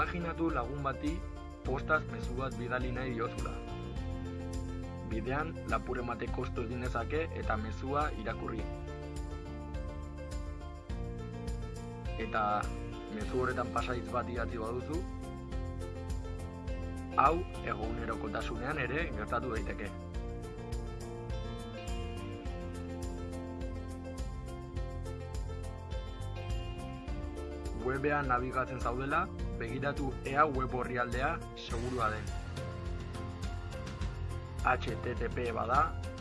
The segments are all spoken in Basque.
Imaginatu lagun bati postaz mezu bat bidali nahi diozula. Bidean, lapur emate kostu egin dezake eta mezua irakurri. Eta mezu horretan pasaiz bat idatzi baduzu, hau egunerokotasunean ere gertatu daiteke. Webean nabigatzen zaudela, begiratu ea web orrialdea segurua den. HTTP bada,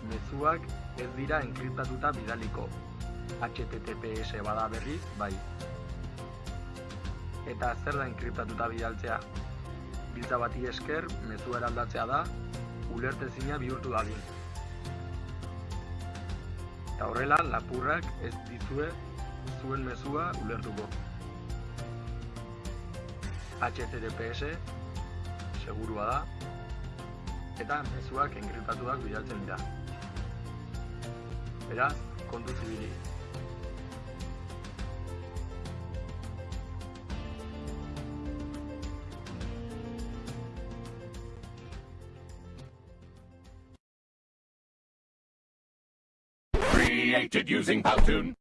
mezuak ez dira enkriptatuta bidaliko. HTTPS bada berriz, bai. Eta zer da enkriptatuta bidaltzea? Biltza bati esker, mezua eraldatzea da, ulertezina bihurtu dadin. Eta horrela, lapurrak ez dizue zuen mezua ulertuko. HTTPS segurua da eta mezuak enkriptatuak bidaltzen dira. Beraz, kontu zibili. Created using Powtoon.